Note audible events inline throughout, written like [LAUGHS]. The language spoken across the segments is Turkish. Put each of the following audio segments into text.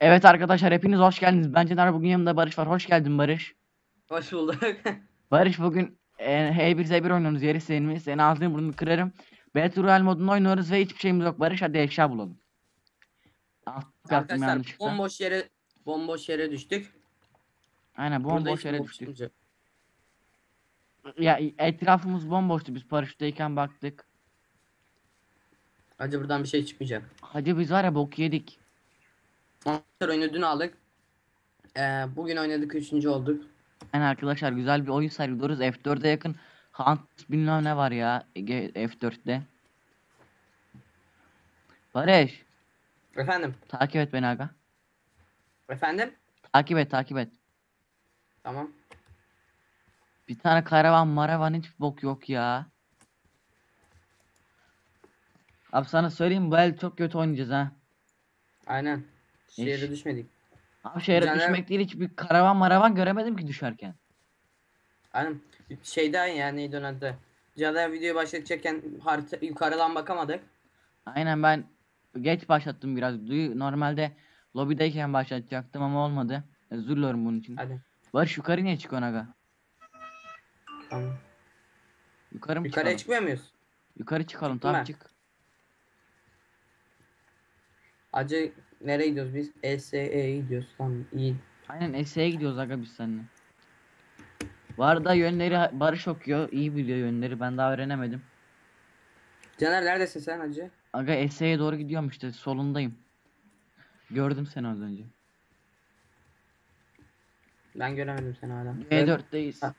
Evet arkadaşlar hepiniz hoş geldiniz. Ben Caner bugün yanımda Barış var. Hoş geldin Barış. Hoş bulduk. [LAUGHS] Barış bugün e, H1Z1 oynuyoruz. Yeri senin Seni ağzını burnunu kırarım. Battle Royale modunda oynuyoruz ve hiçbir şeyimiz yok. Barış hadi eşya bulalım. Alt Arkadaşlar bomboş yere bomboş yere düştük. Aynen bomboş yere düştük. Ya etrafımız bomboştu. Biz paraşütteyken baktık. Acı buradan bir şey çıkmayacak. Hacı biz var ya bok yedik. Arkadaşlar oyunu dün aldık. Ee, bugün oynadık üçüncü olduk. Yani arkadaşlar güzel bir oyun sergiliyoruz. F4'e yakın Hunt bilmem ne var ya Ege- F4'te. Barış Efendim. takip et beni aga. Efendim. Takip et takip et. Tamam. Bir tane karavan maravan hiç bok yok ya. Abi sana söyleyeyim bu el çok kötü oynayacağız ha. Aynen. Şehre düşmedik. Abi şehre Caner- düşmek değil hiç bir karavan maravan göremedim ki düşerken. Aynen. Şeyden ya neydi onun adı. Caner videoyu başlatacakken harita yukarıdan bakamadık. Aynen ben geç başlattım biraz. Duyu- Normalde lobideyken başlatacaktım ama olmadı. Özür dilerim bunun için. Hadi. Barış yukarı niye çıkıyorsun aga? Tamam. Yukarı mı Yukarıya çıkalım? çıkmıyor muyuz? Yukarı çıkalım Çıktım ben. çık. Acı nereye gidiyoruz biz? ESE'ye gidiyoruz. Tamam iyi. Aynen Ese'ye gidiyoruz aga biz seninle. Bu arada yönleri Barış okuyor. iyi biliyor yönleri. Ben daha öğrenemedim. Caner neredesin sen acı? Aga Ese'ye doğru gidiyorum işte solundayım. Gördüm seni az önce. Ben göremedim seni hala. G4'teyiz. Ha.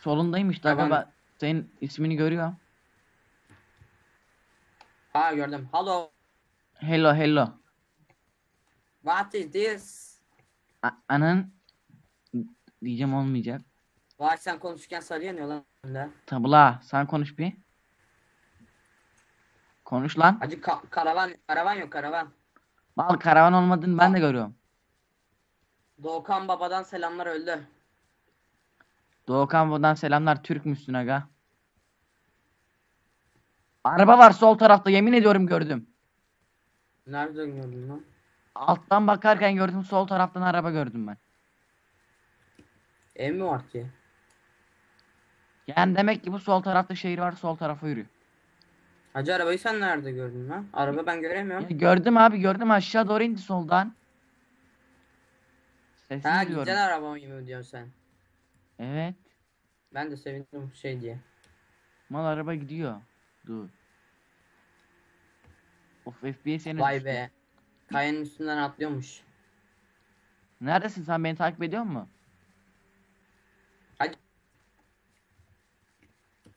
Solundayım işte aga Tamam. ben senin ismini görüyorum. Ha gördüm. Hello. Hello hello. What is this? A- anan diyeceğim olmayacak. Vay sen konuşurken sarı yanıyor lan önünde. Tabla sen konuş bir. Konuş lan. Acı ka- karavan karavan yok karavan. Mal karavan olmadığını ben de görüyorum. Doğukan babadan selamlar öldü. Doğukan buradan selamlar Türk müsün aga? Araba var sol tarafta yemin ediyorum gördüm. Nerede gördün lan? Alttan bakarken gördüm sol taraftan araba gördüm ben. Ev mi var ki? Yani demek ki bu sol tarafta şehir var sol tarafa yürü. Hacı arabayı sen nerede gördün lan? Araba ben Ya göremiyorum. gördüm abi gördüm aşağı doğru indi soldan. Sesini Ha duyuyorum. giden araba mı diyorsun sen? Evet. Ben de sevindim şey diye. Mal araba gidiyor. Dur. Of yine Vay düştü. be. Kayanın üstünden atlıyormuş. Neredesin sen beni takip ediyor musun?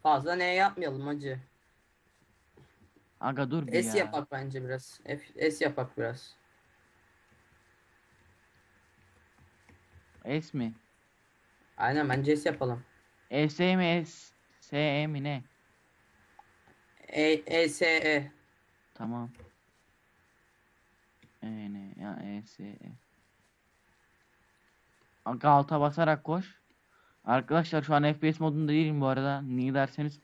Fazla ne yapmayalım hacı. Aga dur bir S ya. yapak bence biraz. F S yapak biraz. S mi? Aynen bence S yapalım. S mi S? S mi ne? E E S E. Tamam. Ne ya E S E. Aga alta basarak koş. Arkadaşlar şu an FPS modunda değilim bu arada. Niye derseniz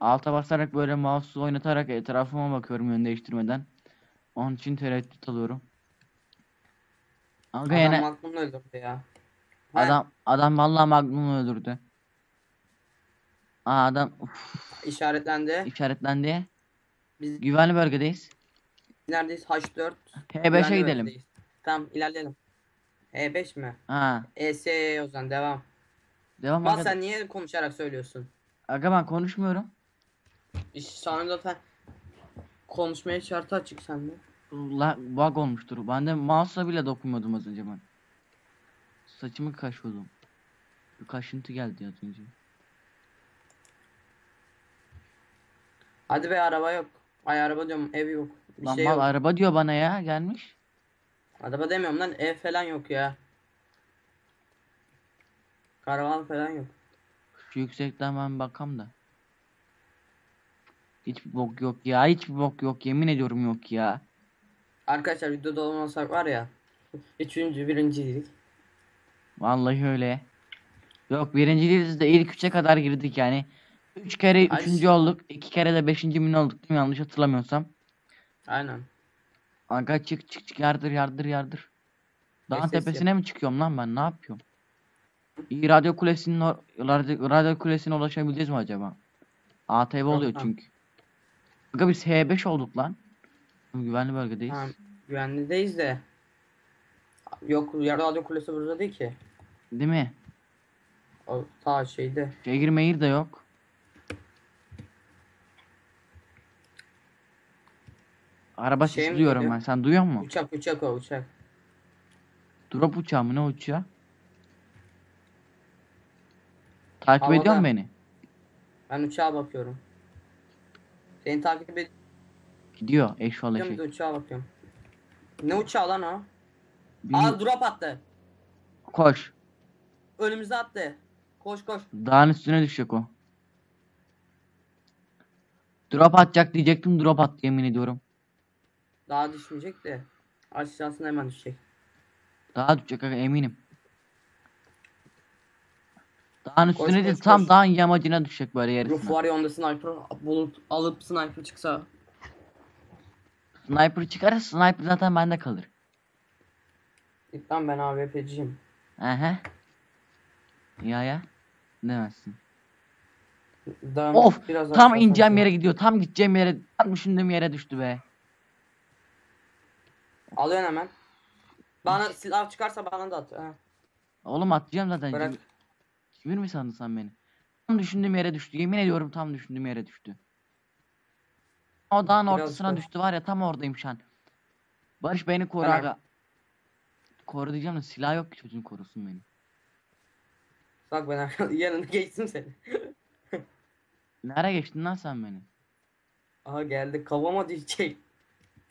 alta basarak böyle mouse'u oynatarak etrafıma bakıyorum yön değiştirmeden. Onun için tereddüt alıyorum. Aga Adam aklımda öldürdü ya. Ha, adam adam vallahi Magnum'u öldürdü. Aa adam uf, işaretlendi. işaretlendi. Biz Güvenli bölgedeyiz. Neredeyiz? H4. H5'e Güvenli gidelim. Tamam ilerleyelim. E5 mi? Ha, E S E o zaman devam. devam aga. sen niye konuşarak söylüyorsun? Aga ben konuşmuyorum. İş sana zaten konuşmaya şartı açık sende. La, bug olmuştur. Ben de mouse'la bile dokunmadım az önce ben. Saçımı kaşıyordum. Bir kaşıntı geldi az önce. Hadi be araba yok. Ay araba diyorum ev yok. Bir Lan şey mal yok. araba diyor bana ya gelmiş. Araba demiyorum lan ev falan yok ya. Karavan falan yok. Şu yüksekten ben bakam da. Hiçbir bok yok ya. Hiçbir bok yok. Yemin ediyorum yok ya. Arkadaşlar videoda olmasak var ya. [LAUGHS] Üçüncü, birinciydik. Vallahi öyle. Yok birinci değiliz de ilk üçe kadar girdik yani. Üç kere Ay, üçüncü olduk. iki kere de beşinci mi ne olduk değil mi yanlış hatırlamıyorsam. Aynen. Kanka çık çık çık yardır yardır yardır. Dağın ses tepesine mi çıkıyorum lan ben ne yapıyorum? İyi radyo kulesinin radyo, radyo kulesine ulaşabileceğiz mi acaba? ATV oluyor çünkü. Kanka biz H5 olduk lan. Güvenli bölgedeyiz. Ha, güvenlideyiz de. Yok radyo kulesi burada değil ki. Değil mi? O ta şeyde. Şehir mehir de yok. Araba Şey sesi mi duyuyorum geliyor? ben. Sen duyuyor musun? Uçak uçak o uçak. Drop uçağı mı ne uçağı? Takip ediyor Havada. musun beni? Ben uçağa bakıyorum. Seni takip ediyorum Gidiyor eşşoğlu şey. de uçağa bakıyorum. Ne uçağı lan o? Bir- Aa drop attı. Koş. Önümüze attı. Koş koş. Dağın üstüne düşecek o. Drop atacak diyecektim drop attı yemin ediyorum. Daha düşmeyecek de. Aşağısına hemen düşecek. Daha düşecek aga, eminim. Dağın Koş, üstüne değil koş, tam koş. dağın yamacına düşecek böyle Ruf yarısına. var ya onda sniper bulup alıp sniper çıksa. Sniper çıkarsa sniper zaten bende kalır. Lan ben AWP'ciyim. Aha. Ya ya. Demezsin. Daha Of biraz tam ineceğim yere gidiyor. Tam gideceğim yere tam düşündüğüm yere düştü be. Alıyorsun hemen. Bana silah çıkarsa bana da at. Ha. Oğlum atacağım zaten. Bırak. Cimri mi sandın sen beni? Tam düşündüğüm yere düştü. Yemin ediyorum tam düşündüğüm yere düştü. O dağın Biraz ortasına da- düştü var ya tam oradayım şu an. Barış beni koru aga. Koru diyeceğim de silah yok ki çocuğun korusun beni. Bak ben arka- [LAUGHS] yanına geçtim seni. [LAUGHS] Nereye geçtin lan sen beni? Aha geldi kafama düşecek.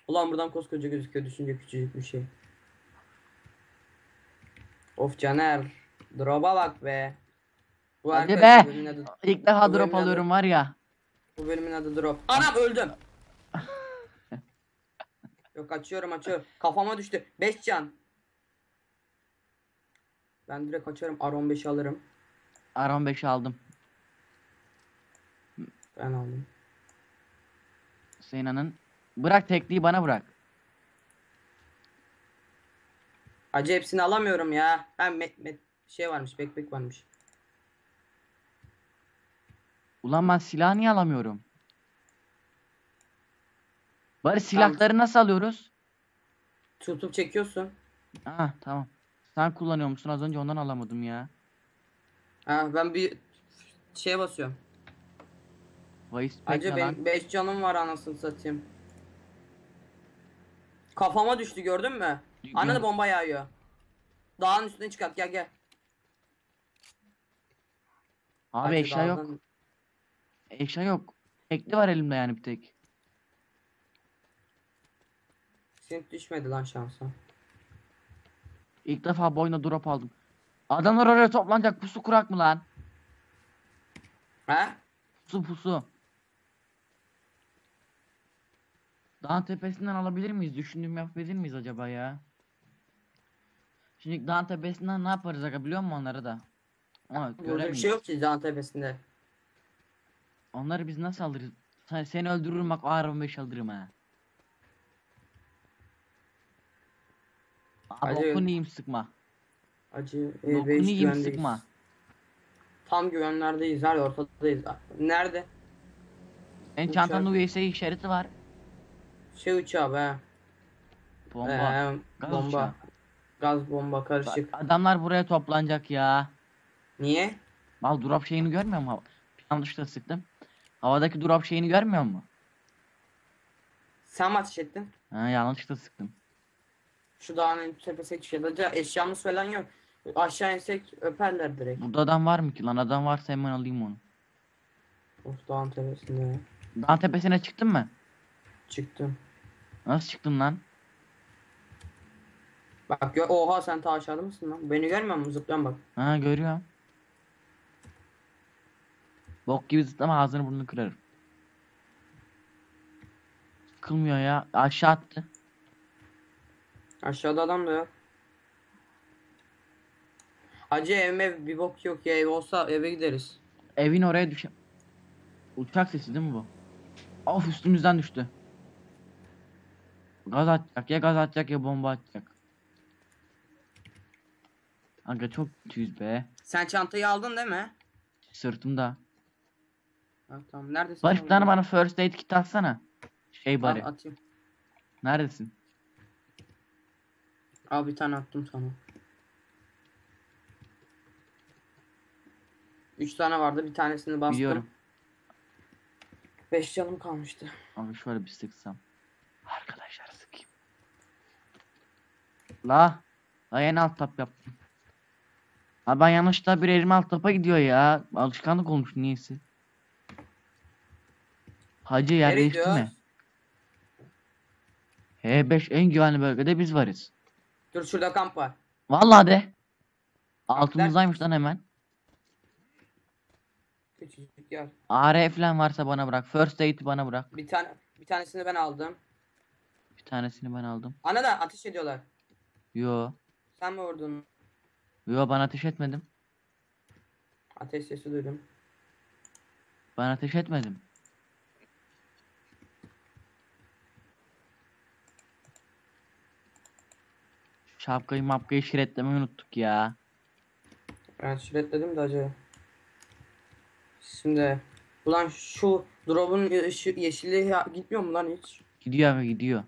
Ulan buradan koskoca gözüküyor düşünce küçücük bir şey. Of Caner. Drop'a bak be. Bu Hadi be. adı, İlk defa Bu drop bölümün adı- alıyorum var ya. bu bölümün adı drop. Anam öldüm. [LAUGHS] Yok açıyorum açıyorum. Kafama düştü. 5 can. Ben direkt açarım. R15 alırım. R15 aldım. Ben aldım. Sena'nın. Bırak tekliği bana bırak. Acı hepsini alamıyorum ya. Ben met, met şey varmış, backpack varmış. Ulan ben silah niye alamıyorum? Barış silahları nasıl alıyoruz? Tutup çekiyorsun. Aa tamam. Sen kullanıyor musun? Az önce ondan alamadım ya. Ha ben bir şeye basıyorum. Vice Acı lan. benim 5 canım var anasını satayım. Kafama düştü gördün mü? Anne de bomba yağıyor. Dağın üstüne çıkart gel gel. Abi eşya yok. Eşya yok. Tekli var elimde yani bir tek. Senin düşmedi lan şansa. İlk defa bu oyunda drop aldım. Adamlar oraya toplanacak pusu kurak mı lan? He? Pusu pusu. Dağın tepesinden alabilir miyiz? Düşündüğüm yapabilir miyiz acaba ya? Şimdi dağın tepesinden ne yaparız aga biliyor musun onları da? Ama Burada bir göremeyiz. şey yok ki dağın tepesinde. Onları biz nasıl alırız? Sen, seni öldürürüm bak R15 alırım ha. Abi Hadi. okun iyiyim sıkma. Acı E5 yiyeyim güvendeyiz. sıkma. Tam güvenlerdeyiz. Her ortadayız. Nerede? Senin Uçak. çantanda USA işareti var. Şey uçağı be. Bomba. Ee, Gaz bomba. uçağı. Gaz bomba Bak, karışık. Adamlar buraya toplanacak ya. Niye? Mal drop şeyini görmüyor musun? Yanlışlıkla sıktım. Havadaki drop şeyini görmüyor musun? Sen mi ateş ettin? Ha yanlışlıkla sıktım. Şu dağın tepesine. Da eşyamız falan yok. Aşağı insek öperler direkt. Burada adam var mı ki lan? Adam varsa hemen alayım onu. Of dağın tepesinde. Dağın tepesine çıktın mı? Çıktım. Nasıl çıktın lan? Bak gö- oha sen ta aşağıda mısın lan? Beni görmüyor musun? Zıplayan bak. Ha görüyorum. Bok gibi zıplama ağzını burnunu kırarım. Sıkılmıyor ya. Aşağı attı. Aşağıda adam da yok. Acı evime bir bok yok ya ev olsa eve gideriz. Evin oraya düşen... Uçak sesi değil mi bu? Of üstümüzden düştü. Gaz atacak ya gaz atacak ya bomba atacak. Aga çok kötüyüz be. Sen çantayı aldın değil mi? Sırtımda. Ha, tamam. Neredesin? Barış bir tane bana first aid kit atsana. Şey bari. atayım. Neredesin? Al bir tane attım sana. Üç tane vardı. Bir tanesini bastım. Biliyorum. Beş canım kalmıştı. Abi şöyle bir sıksam. Arkadaşlar sıkayım. La. La yeni alt tap yaptım. Abi ben yanlışlıkla bir elim alt tapa gidiyor ya. Alışkanlık olmuş niyeyse. Hacı yer Nereye değişti mi? gidiyoruz? H5 en güvenli bölgede biz varız. Dur şurada kamp var. Vallahi de. Altımızdaymış lan hemen. Küçücük yer. AR falan varsa bana bırak. First aid'i bana bırak. Bir tane bir tanesini ben aldım. Bir tanesini ben aldım. Ana da ateş ediyorlar. Yo. Sen mi vurdun? Yo ben ateş etmedim. Ateş sesi duydum. Ben ateş etmedim. Şapkayı mapkayı şiretlemeyi unuttuk ya. Ben şiretledim de acı. Şimdi ulan şu drop'un yeşil, yeşilliği ya- gitmiyor mu lan hiç? Gidiyor abi gidiyor.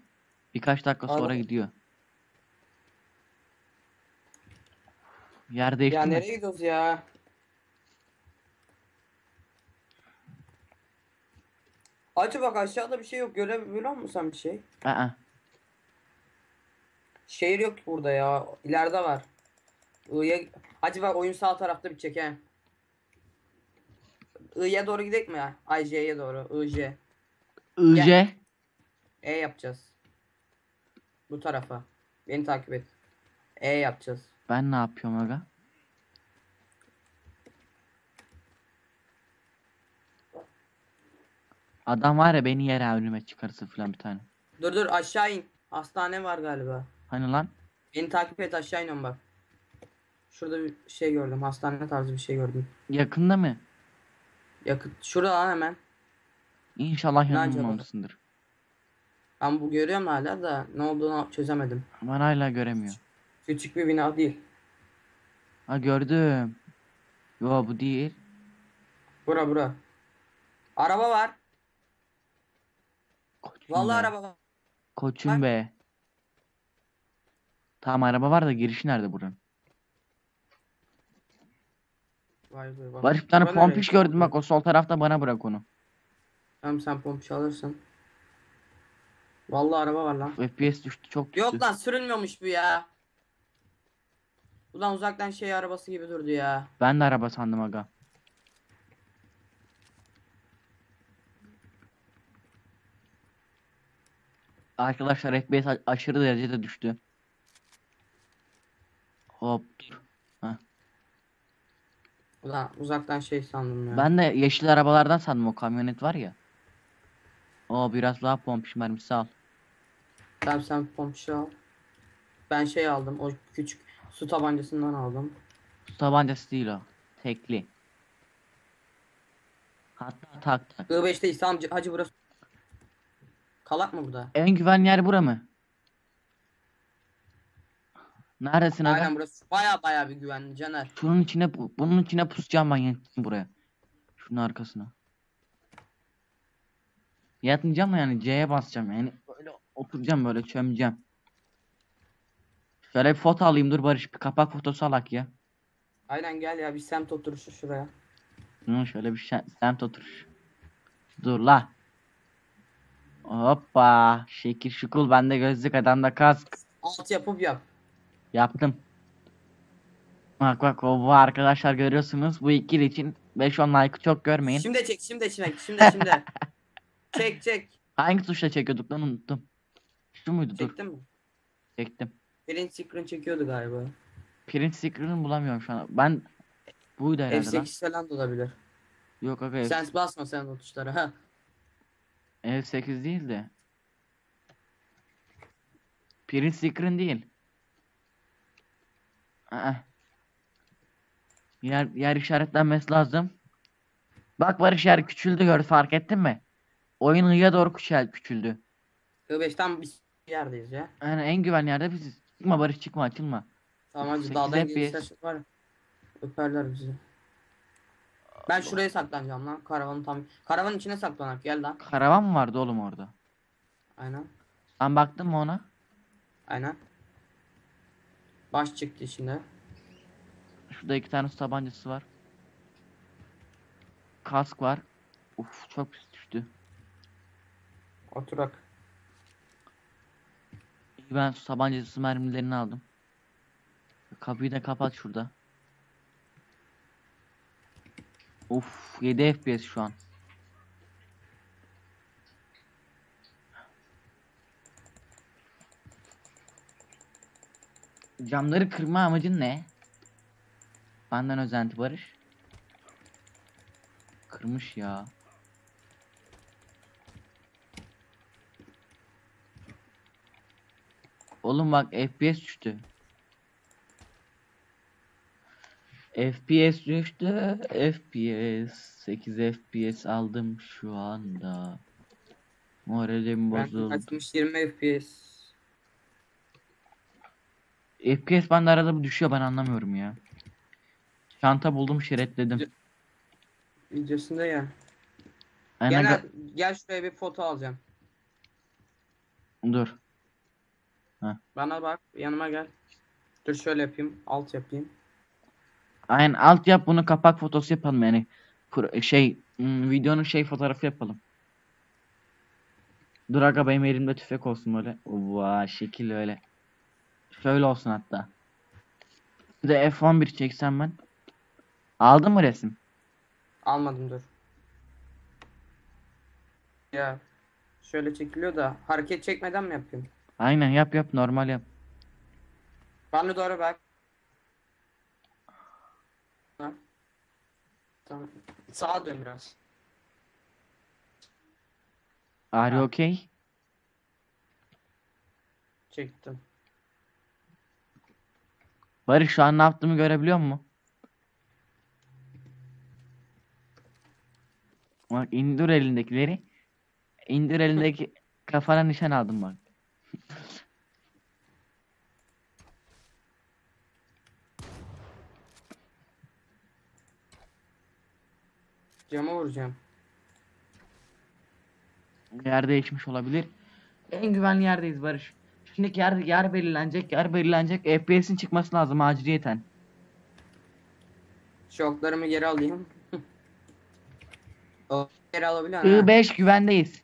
Birkaç dakika sonra Abi. gidiyor. Yer değişti Ya mi? nereye gidiyoruz ya? Acı bak aşağıda bir şey yok. Görebiliyor musun sen bir şey? Aa, Şehir yok burada ya. İleride var. I'ya... Hacı bak oyun sağ tarafta bir çek he. I'ya doğru gidelim mi ya? Ay J'ye doğru. I, J. IC. E yapacağız. Bu tarafa. Beni takip et. E yapacağız. Ben ne yapıyorum aga? Adam var ya beni yere önüme çıkarsa falan bir tane. Dur dur aşağı in. Hastane var galiba. Hani lan? Beni takip et aşağı iniyorum bak. Şurada bir şey gördüm. Hastane tarzı bir şey gördüm. Yakında mı? Yakıt. Şurada lan hemen. İnşallah yanılmamışsındır. Ben bu görüyorum hala da ne olduğunu çözemedim. Ben hala göremiyor. Küçük bir bina değil. Ha gördüm. Yo bu değil. Bura bura. Araba var. Koçum Vallahi be. araba var. Koçum Bak. be. Tamam araba var da girişi nerede buranın? Vay be bak. Barış bir tane Bura pompiş nereye? gördüm bak o sol tarafta bana bırak onu. Tamam sen pompiş alırsın. Vallahi araba var lan. FPS düştü çok düştü. Yok lan sürülmüyormuş bu ya. Ulan uzaktan şey arabası gibi durdu ya. Ben de araba sandım aga. Arkadaşlar FPS aşırı derecede düştü. Hop dur. Ulan uzaktan şey sandım ya. Ben de yeşil arabalardan sandım o kamyonet var ya. O biraz daha pompiş mermisi al. Tamam sen pompişi al. Ben şey aldım. O küçük su tabancasından aldım. Su tabancası değil o. Tekli. Hatta tak tak. I5'teyiz tamam hacı burası. Kalak mı burada? En güvenli yer bura mı? Neredesin aga? Aynen burası. Baya baya bir güvenli Caner. Şunun içine bunun içine pusacağım ben yatayım buraya. Şunun arkasına. Yatmayacağım da yani C'ye basacağım yani böyle oturacağım böyle çömeceğim. Şöyle bir foto alayım dur Barış bir kapak fotosu alak ya. Aynen gel ya bir semt oturuşu şuraya. Hı, şöyle bir şe- semt oturuş. Dur la. Hoppa. Şekil şukul bende gözlük adamda kask. Alt yapıp yap. Yaptım. Bak bak o bu arkadaşlar görüyorsunuz bu ikili için 5-10 like'ı çok görmeyin. Şimdi çek şimdi çek şimdi şimdi. [LAUGHS] çek çek. Hangi tuşla çekiyorduk lan unuttum. Şu muydu? Dur Çektin mi? çektim. Print screen çekiyordu galiba. Print screen'ı bulamıyorum şu an. Ben buydu herhalde lan. F8 falan da olabilir. Yok aga Sen basma sen o tuşlara. Ha. F8 değil de. Print screen değil. Aa. Yer, yer işaretlenmesi lazım. Bak Barış yer küçüldü gör fark ettin mi? Oyun hıya doğru küçüldü. I5 tam bir yerdeyiz ya. Yani en güvenli yerde biziz. Çıkma Barış çıkma açılma. Tamam 8 dağdan FPS. var ya, Öperler bizi. Ben şuraya saklanacağım lan. Karavanın tam. Karavanın içine saklanak gel lan. Karavan mı vardı oğlum orada? Aynen. Sen baktın mı ona? Aynen. Baş çıktı içinde. Şurada iki tane su tabancası var. Kask var. Uf çok pis düştü. Oturak. Ben su mermilerini aldım. Kapıyı da kapat şurada. Uf 7 FPS şu an. Camları kırma amacın ne? Benden özenti Barış. Kırmış ya. Oğlum bak FPS düştü. FPS düştü. FPS 8 FPS aldım şu anda. Moralim Ben bozuldu. açmış 20 FPS. FPS bende arada bir düşüyor ben anlamıyorum ya. Çanta buldum şeretledim. Videosunda ya. Aynen Gel, gel şuraya bir foto alacağım. dur. Bana bak yanıma gel. Dur şöyle yapayım. Alt yapayım. Aynen alt yap bunu kapak fotosu yapalım yani. Şey hmm, videonun şey fotoğrafı yapalım. Dur aga benim elimde tüfek olsun böyle. Vaa şekil öyle. Şöyle olsun hatta. Bir de F11 çeksem ben. Aldın mı resim? Almadım dur. Ya şöyle çekiliyor da hareket çekmeden mi yapayım? Aynen yap yap normal yap. Bana doğru bak. Ha. Tamam. Sağa dön biraz. Are you okay? Çektim. Barış şu an ne yaptığımı görebiliyor musun? Bak indir elindekileri. İndir elindeki kafana nişan aldım bak. Cama vuracağım. Yer değişmiş olabilir. En güvenli yerdeyiz Barış. Şimdi yer yer belirlenecek, yer belirlenecek. FPS'in çıkması lazım aciliyeten. Şoklarımı geri alayım. [LAUGHS] o geri alabiliyor musun? I5 güvendeyiz.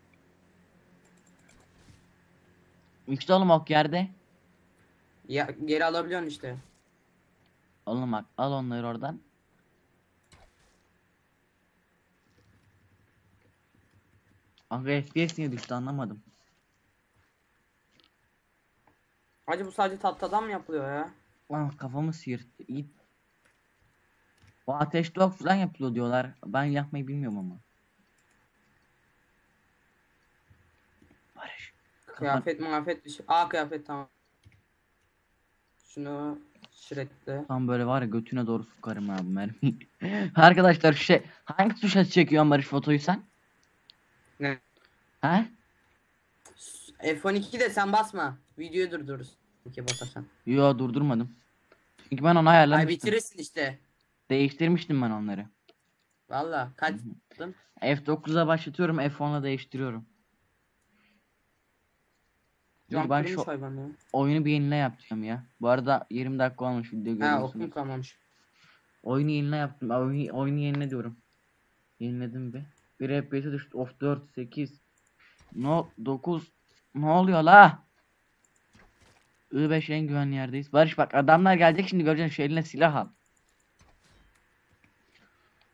İşte oğlum ok yerde. Ya, geri alabiliyorsun işte. Oğlum bak al onları oradan. Aga FPS niye düştü anlamadım. Hacı bu sadece tahtadan mı yapılıyor ya? Lan kafamı sıyırttı. İyi. Bu ateş dog falan yapılıyor diyorlar. Ben yapmayı bilmiyorum ama. Barış. Kafan... Kıyafet muhafet bir şey. Aa kıyafet tamam. Şunu şirekle. Tam böyle var ya götüne doğru sokarım abi mermiyi. [LAUGHS] Arkadaşlar şu şey hangi tuşa çekiyorsun Barış fotoyu sen? Ne? He? F12 de sen basma. Videoyu durdururuz. İki basarsan. Yo durdurmadım. Çünkü ben onu Ay ayarlamıştım. bitirirsin işte. Değiştirmiştim ben onları. Valla kaç Hı yaptın? F9'a başlatıyorum F10'la değiştiriyorum. Dur, ben şu hayvan ya. oyunu bir yenile yapacağım ya. Bu arada 20 dakika olmuş video Ha görüyorsunuz. okum kalmamış. Oyunu yenile yaptım. Oyunu, oyunu yenile diyorum. Yeniledim bir. Bir FPS'e düştü. Of 4, 8. No 9. Ne oluyor la? I5 en güvenli yerdeyiz. Barış bak adamlar gelecek şimdi göreceksin şu eline silah al.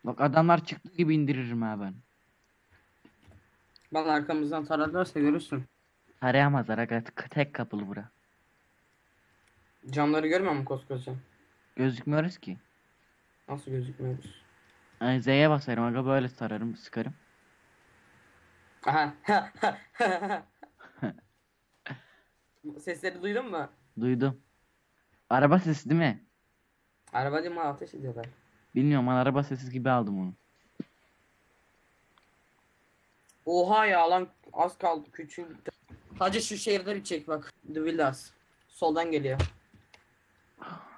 Bak adamlar çıktı gibi indiririm ha ben. Valla arkamızdan tararlarsa görürsün. Tarayamazlar aga tek kapılı bura. Camları görmüyor musun koskoca? Gözükmüyoruz ki. Nasıl gözükmüyoruz? Yani Z'ye basarım aga böyle sararım sıkarım. Aha. [LAUGHS] Sesleri duydun mu? Duydum. Araba sesi değil mi? Araba değil mi ateş ediyorlar. Bilmiyorum ben araba sesi gibi aldım onu. Oha ya lan az kaldı küçük. Hacı şu şehirde bir çek bak. The Villas. Soldan geliyor.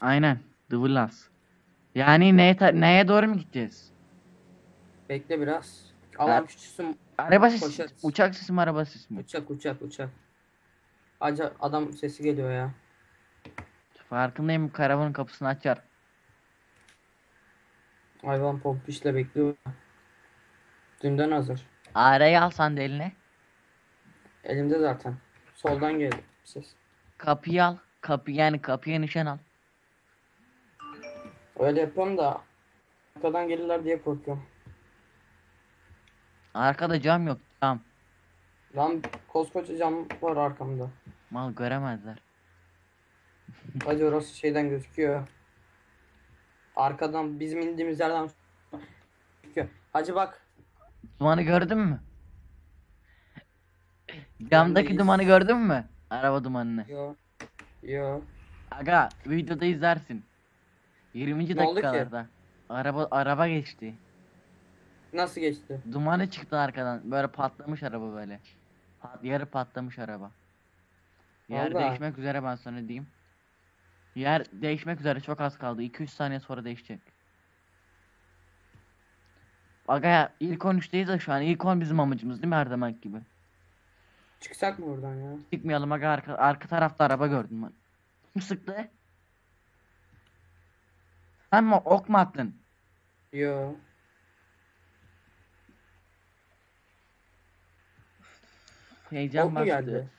Aynen. The Villas. Yani neye, neye doğru mu gideceğiz? Bekle biraz. Alan küçülsün. Araba sesi, Koşarız. uçak sesi mi araba sesi mi? Uçak uçak uçak. Hacı adam sesi geliyor ya. Farkındayım karavanın kapısını açar. Hayvan pompişle bekliyor. Dünden hazır. Arayı alsan da eline. Elimde zaten. Soldan geldi ses. Kapıyı al. Kapı yani kapıya nişan al. Öyle yapıyorum da arkadan gelirler diye korkuyorum. Arkada cam yok. Cam. Lan koskoca cam var arkamda. Mal göremezler. [LAUGHS] Hacı orası şeyden gözüküyor. Arkadan bizim indiğimiz yerden gözüküyor. Hacı bak. Dumanı gördün mü? Camdaki dumanı gördün mü? Araba dumanını. Yo. Yo. Aga videoda izlersin. 20. Ne oldu ki? dakikalarda. Araba araba geçti. Nasıl geçti? Dumanı çıktı arkadan. Böyle patlamış araba böyle. Pat, yarı patlamış araba. Yer Vallahi. değişmek üzere ben sana diyeyim. Yer değişmek üzere çok az kaldı. 2-3 saniye sonra değişecek. Aga ya ilk 13'teyiz de şu an. İlk 10 bizim amacımız değil mi her zaman gibi? Çıksak mı buradan ya? Çıkmayalım aga arka, arka tarafta araba gördüm ben. Kim sıktı? Sen mi ok mu attın? Yo. Heyecan Ok mu geldi?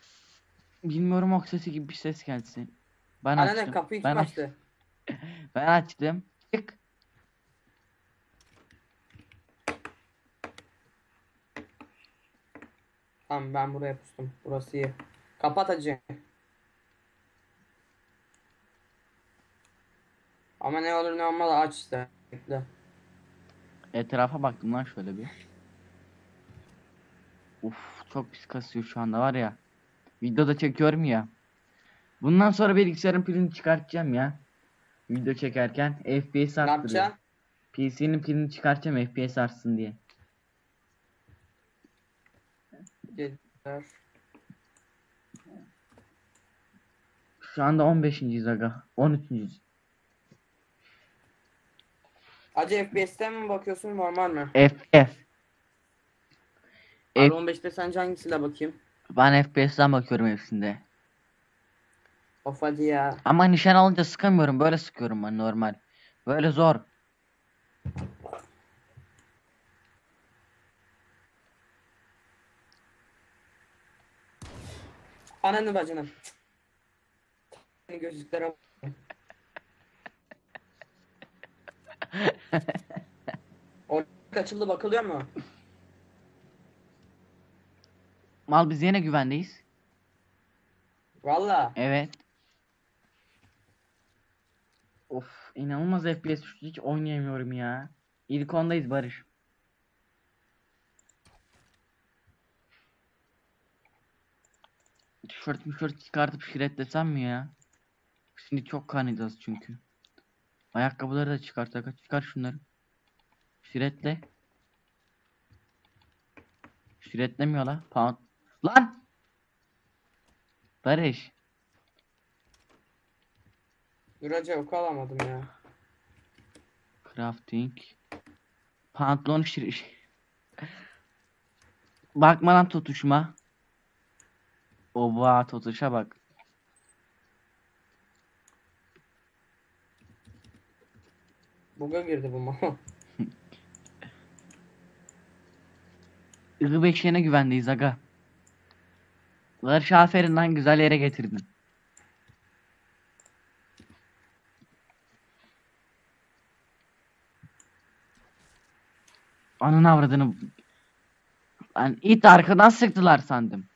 Bilmiyorum ok sesi gibi bir ses gelsin. Ben Anne açtım. kapıyı ben, aç- açtı? [LAUGHS] ben açtım. Çık. Tamam ben buraya pustum. Burası iyi. Kapat hacı. Ama ne olur ne olmaz aç işte. Bekle. Etrafa baktım lan şöyle bir. Uf çok pis kasıyor şu anda var ya. Videoda çekiyorum ya. Bundan sonra bilgisayarın pilini çıkartacağım ya. Video çekerken FPS arttırıyor. PC'nin pilini çıkartacağım FPS artsın diye. Gel. Şu anda 15. aga. 13. Hacı FPS'ten mi bakıyorsun normal mi? FPS. F- R15'te sence hangisiyle bakayım? Ben FPS'ten bakıyorum hepsinde. Of hadi ya. Ama nişan alınca sıkamıyorum. Böyle sıkıyorum ben normal. Böyle zor. Ananı bacını. Cık. Gözlüklere. [LAUGHS] Orada açıldı bakılıyor mu? Mal biz yine güvendeyiz. Valla. Evet. Of inanılmaz FPS düştü. Hiç oynayamıyorum ya. İlk ondayız Barış. Tişört mişört çıkartıp şiretlesem mi ya? Şimdi çok kanacağız çünkü. Ayakkabıları da çıkartak. Çıkar şunları. Şiretle. Şiretlemiyor la. Pound. Lan! Barış. Dur hacı oku alamadım ya. Crafting. Pantolon şir... [LAUGHS] Bakma lan tutuşma. Oba tutuşa bak. Buga girdi bu mal. [LAUGHS] Iğı beşiğine güvendeyiz aga. Barış aferin lan güzel yere getirdin. Anın avradını. Ben it arkadan sıktılar sandım.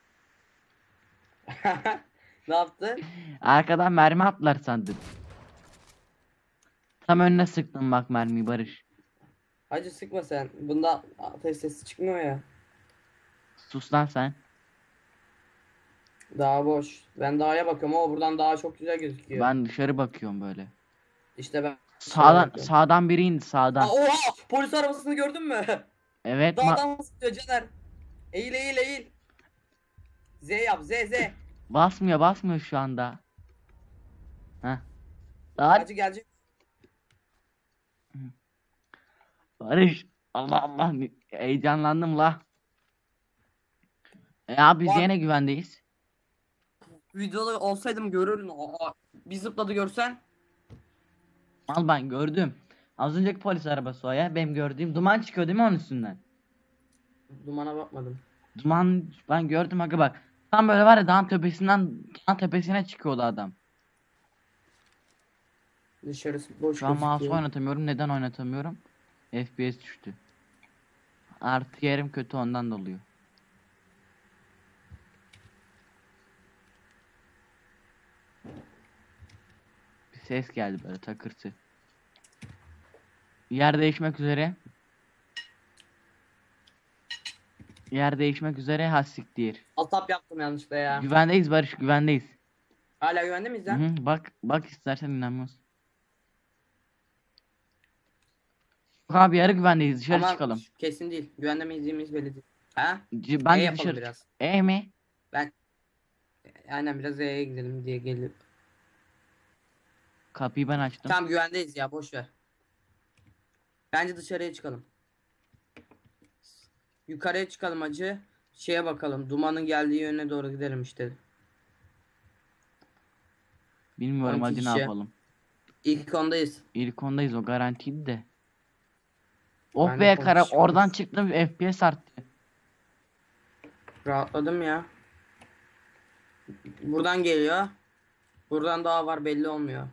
[LAUGHS] ne yaptı? Arkadan mermi attılar sandım. Tam önüne sıktım bak mermiyi Barış. Hacı sıkma sen. Bunda ateş sesi çıkmıyor ya. Sus lan sen. Daha boş. Ben dağa bakıyorum ama buradan daha çok güzel gözüküyor. Ben dışarı bakıyorum böyle. İşte ben Sağdan bakıyorum. sağdan biri indi sağdan. Aa, oha! Polis arabasını gördün mü? Evet Dağdan sıkıyor Caner. Eğil eğil eğil. Z yap Z Z. Basmıyor basmıyor şu anda. Heh. Lan Hacı gelecek. Barış. Allah Allah ne- heyecanlandım la. E abi biz yine güvendeyiz. Videoda olsaydım görürdün. Aa, bir zıpladı görsen. Al ben gördüm. Az önceki polis arabası o ya. Benim gördüğüm duman çıkıyor değil mi onun üstünden? Dumana bakmadım. Duman ben gördüm aga bak. Tam böyle var ya dağın tepesinden dağın tepesine çıkıyordu adam. Dışarısı boş Şu an mouse gözüküyor. oynatamıyorum. Neden oynatamıyorum? FPS düştü. Artı yerim kötü ondan dolayı. Bir ses geldi böyle takırtı. Yer değişmek üzere. Yer değişmek üzere hassiktir. Altap yaptım yanlışlıkla ya. Güvendeyiz Barış güvendeyiz. Hala güvende miyiz Hı lan? hı, bak bak istersen. Yok Abi yarı güvendeyiz dışarı Ama çıkalım. Kesin değil. Güvende miyiz değil miyiz belli değil. Ha? C- E Ben de yapalım dışarı. biraz. E mi? Aynen biraz E'ye gidelim diye gelip. Kapıyı ben açtım. Tamam güvendeyiz ya boş ver. Bence dışarıya çıkalım. Yukarıya çıkalım acı. Şeye bakalım. Dumanın geldiği yöne doğru gidelim işte. Bilmiyorum 12 hadi ne kişi. yapalım. İlk ondayız. İlk ondayız o garantiydi de. Oh be kara konuşuyoruz. oradan çıktım FPS arttı. Rahatladım ya. Buradan geliyor. Buradan daha var belli olmuyor.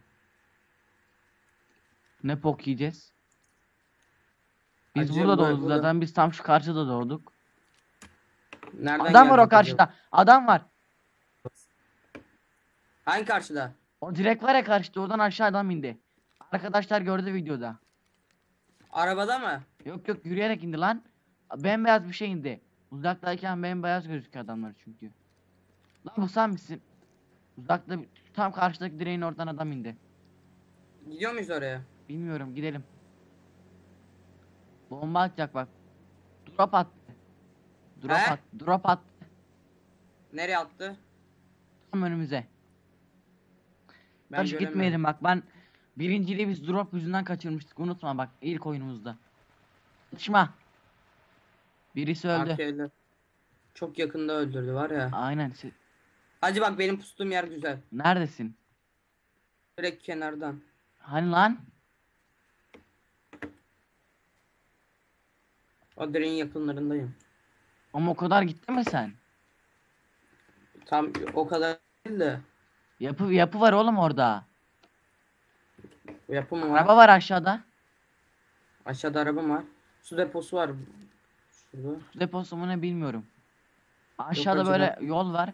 Ne pok yiyeceğiz? Biz burada bu- doğduk burada- zaten biz tam şu karşıda doğduk. Nereden Adam var o gelecek acaba? karşıda. Adam var. Hangi karşıda? O direkt var ya karşıda oradan aşağı adam indi. Arkadaşlar gördü videoda. Arabada mı? Yok yok yürüyerek indi lan. Bembeyaz bir şey indi. Uzaktayken bembeyaz gözüküyor adamlar çünkü. Lan bu sen misin? Uzakta tam karşıdaki direğin oradan adam indi. Gidiyor muyuz oraya? Bilmiyorum gidelim. Bomba atacak bak. Drop attı. Drop He? at. Drop at. Nereye attı? Tam önümüze. Ben göremiyorum. gitmeyelim bak ben birinciliği biz drop yüzünden kaçırmıştık unutma bak ilk oyunumuzda. Çatışma. Birisi öldü. Arka evler. Çok yakında öldürdü var ya. Aynen. Hacı bak benim pustuğum yer güzel. Neredesin? Direkt kenardan. Hani lan? O direğin yakınlarındayım. Ama o kadar gitti mi sen? Tam o kadar değil de. Yapı yapı var oğlum orada. Yapım var. Araba var aşağıda. Aşağıda arabam var. Su deposu var. Şurada. Su deposu mu ne bilmiyorum. Aşağıda acaba. böyle yol var.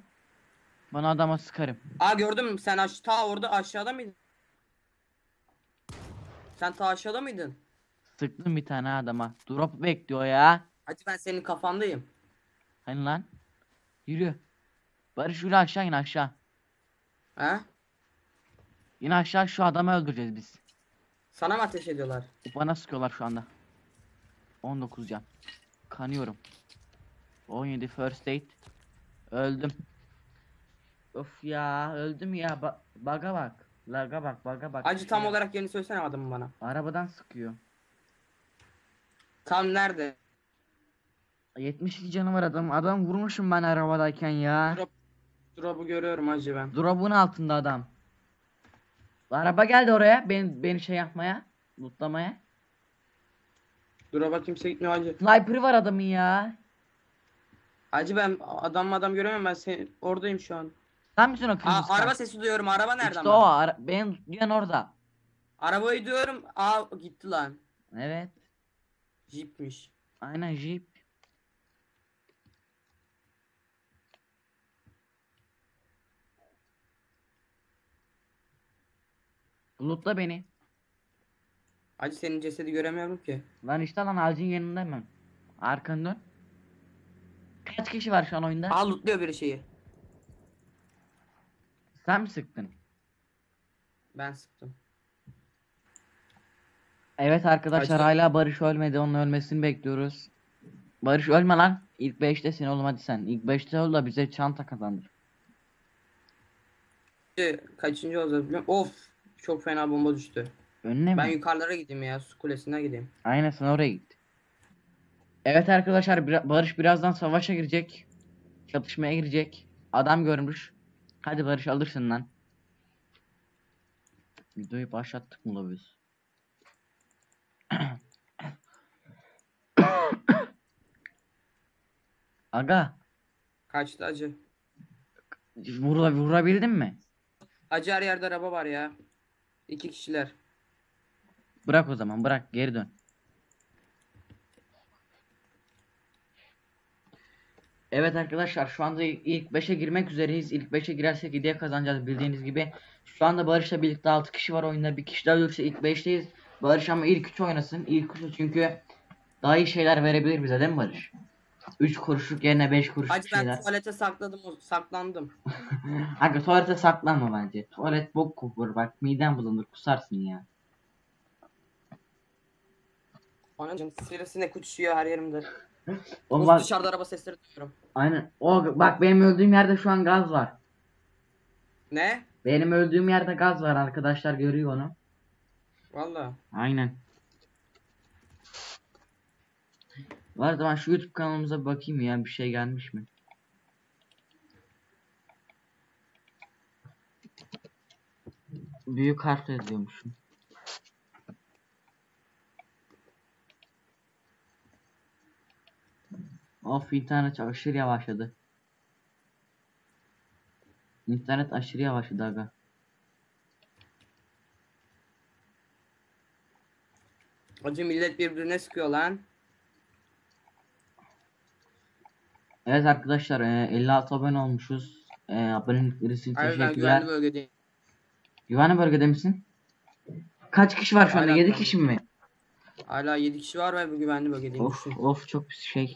Bana adama sıkarım. Aa gördüm sen aş ta orada aşağıda mıydın? Sen ta aşağıda mıydın? Sıktım bir tane adama. Drop bekliyor ya. Hacı ben senin kafandayım. Hani lan? Yürü. Barış yürü aşağı in aşağı. Ha? İn aşağı şu adamı öldüreceğiz biz. Sana mı ateş ediyorlar? Bana sıkıyorlar şu anda. 19 can. Kanıyorum. 17 first aid. Öldüm. Of ya öldüm ya. Ba baga bak. Laga bak baga bak. Hacı tam olarak yerini söylesene adamı bana. Arabadan sıkıyor. Tam nerede? 72 canı var adam. Adam vurmuşum ben arabadayken ya. Drop. Drop'u görüyorum hacı ben. Drop'un altında adam. Araba geldi oraya. Beni, beni şey yapmaya. Lootlamaya. Drop'a kimse gitmiyor hacı. Sniper'ı var adamın ya. Hacı ben adam adam göremiyorum ben sen oradayım şu an. Sen misin o Aa, kırmızı? araba sesi duyuyorum. Araba nereden? İşte o. Ara beni duyan orada. Arabayı diyorum. Aa gitti lan. Evet. Jeep'miş. Aynen Jeep. Lootla beni. Hacı senin cesedi göremiyorum ki. Lan işte lan ağacın yanındayım ben. Arkanı dön. Kaç kişi var şu an oyunda? Aa lootluyor bir şeyi. Sen mi sıktın? Ben sıktım. Evet arkadaşlar Acı- hala Barış ölmedi. Onun ölmesini bekliyoruz. Barış ölme lan. İlk 5'tesin oğlum hadi sen. İlk 5'te ol da bize çanta kazandır. Kaçıncı biliyor musun? Of çok fena bomba düştü. Önüne Ben mi? yukarılara gideyim ya su kulesine gideyim. Aynen sen oraya git. Evet arkadaşlar Barış birazdan savaşa girecek. Çatışmaya girecek. Adam görmüş. Hadi Barış alırsın lan. Videoyu başlattık mı la biz? [COUGHS] Aga, Kaçtı acı. vura, vurabildin mi? Acı her yerde araba var ya. İki kişiler. Bırak o zaman, bırak geri dön. Evet arkadaşlar şu anda ilk 5'e girmek üzereyiz. İlk 5'e girersek hediye kazanacağız bildiğiniz gibi. Şu anda Barış'la birlikte 6 kişi var oyunda. Bir kişi daha ölürse ilk 5'teyiz. Barış ama ilk 3 oynasın. İlk 3 çünkü daha iyi şeyler verebilir bize değil mi Barış? 3 kuruşluk yerine 5 kuruşluk Acı ben şeyler. tuvalete sakladım saklandım. [LAUGHS] Aga tuvalete saklanma bence. Tuvalet bok kokur bak miden bulunur kusarsın ya. Anacım sivrisinek uçuyor her yerimde. [LAUGHS] O Of, bak, dışarıda araba sesleri duyuyorum. aynen. O bak benim öldüğüm yerde şu an gaz var. Ne? Benim öldüğüm yerde gaz var arkadaşlar görüyor onu. Valla. Aynen. Var zaman şu YouTube kanalımıza bakayım ya bir şey gelmiş mi? Büyük harfle yazıyormuşum. Of internet aşırı yavaşladı. İnternet aşırı yavaşladı aga. Acı millet birbirine sıkıyor lan. Evet arkadaşlar e, 56 abone olmuşuz. E, abonelikleri için Hayır ben teşekkürler. güvenli bölgedeyim. Güvenli bölgede misin? Kaç kişi var şu anda? Hala 7 güvenli. kişi mi? Hala 7 kişi var ve bu güvenli bölgedeyim. Of düşün. of çok pis şey.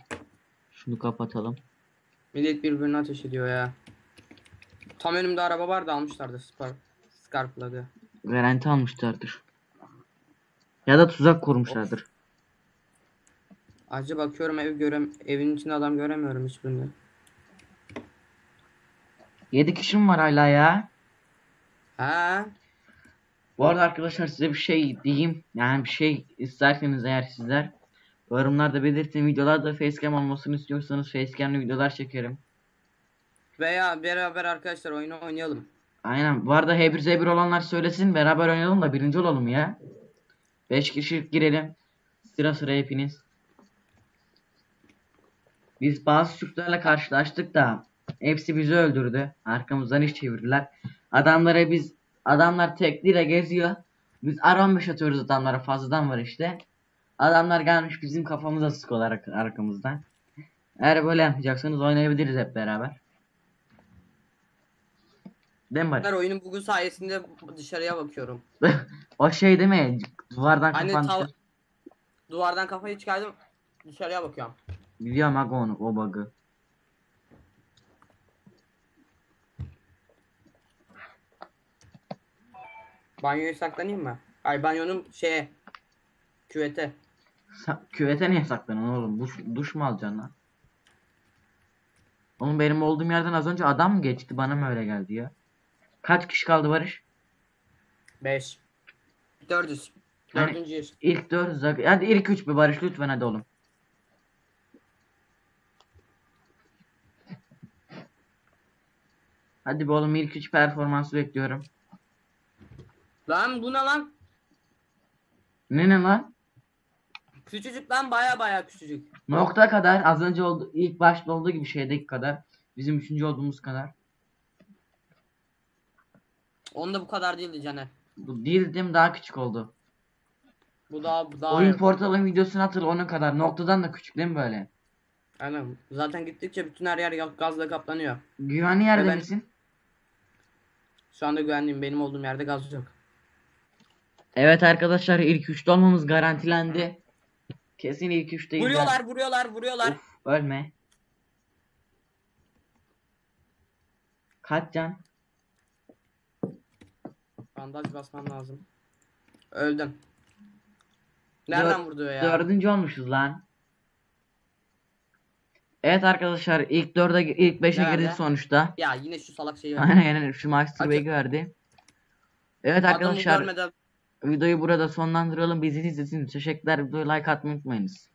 Şunu kapatalım. Millet birbirine ateş ediyor ya. Tam önümde araba vardı almışlardı Spar Scarplug'ı. Garanti almışlardır. Ya da tuzak kurmuşlardır. Acı bakıyorum ev görem evin içinde adam göremiyorum hiçbirini. 7 kişi mi var hala ya? Ha? Bu arada arkadaşlar size bir şey diyeyim. Yani bir şey isterseniz eğer sizler yorumlarda belirtin. Videolarda facecam olmasını istiyorsanız facecam'lı videolar çekerim. Veya beraber arkadaşlar oyunu oynayalım. Aynen. Bu arada H1Z1 olanlar söylesin. Beraber oynayalım da birinci olalım ya. 5 kişi girelim. Sıra sıra hepiniz. Biz bazı Türklerle karşılaştık da hepsi bizi öldürdü. Arkamızdan iş çevirdiler. Adamlara biz adamlar tekliyle geziyor. Biz R15 atıyoruz adamlara fazladan var işte. Adamlar gelmiş bizim kafamıza sıkıyorlar ar- arkamızdan. Eğer böyle yapacaksanız oynayabiliriz hep beraber. Değil mi Barış? Ben oyunun bugün sayesinde dışarıya bakıyorum. [LAUGHS] o şey değil mi? Duvardan Hani kapan tav-. Duvardan kafayı çıkardım dışarıya bakıyorum. Biliyorum aga onu o bug'ı. Banyoya saklanayım mı? Ay banyonun şeye küvete. Sa- küvete niye saklanıyorsun oğlum? Duş, duş mu alacaksın lan? Oğlum benim olduğum yerden az önce adam mı geçti? Bana mı öyle geldi ya? Kaç kişi kaldı Barış? 5. 400. Hani- Dördüncü yer. İlk 400 aga- Hadi ilk 3 bir Barış lütfen hadi oğlum. Hadi be oğlum ilk 3 performansı bekliyorum. Lan bu ne lan? Ne ne lan? Küçücük lan baya baya küçücük. Nokta kadar az önce oldu ilk başta olduğu gibi şeydeki kadar. Bizim üçüncü olduğumuz kadar. Onda bu kadar değildi Caner. Bu değildim daha küçük oldu. Bu daha bu daha. Oyun portalın videosunu hatırla onun kadar. Noktadan da küçük değil mi böyle? Aynen. Zaten gittikçe bütün her yer gazla kaplanıyor. Güvenli yerde ben- misin? Şu anda güvenliyim. Benim olduğum yerde gaz yok. Evet arkadaşlar ilk üçte olmamız garantilendi. Kesin ilk üçteyiz. Vuruyorlar, vuruyorlar, vuruyorlar. Uf, ölme. Kaç can? Bandaj basmam lazım. Öldüm. Nereden Dör- vurdu ya? Dördüncü olmuşuz lan. Evet arkadaşlar ilk 4'e ilk 5'e Nerede? girdik sonuçta. Ya yine şu salak şeyi var. Aynen aynen şu Bag verdi. Evet Adamı arkadaşlar görmeden videoyu burada sonlandıralım. Bizi izlediğiniz için teşekkürler. Videoyu like atmayı unutmayınız.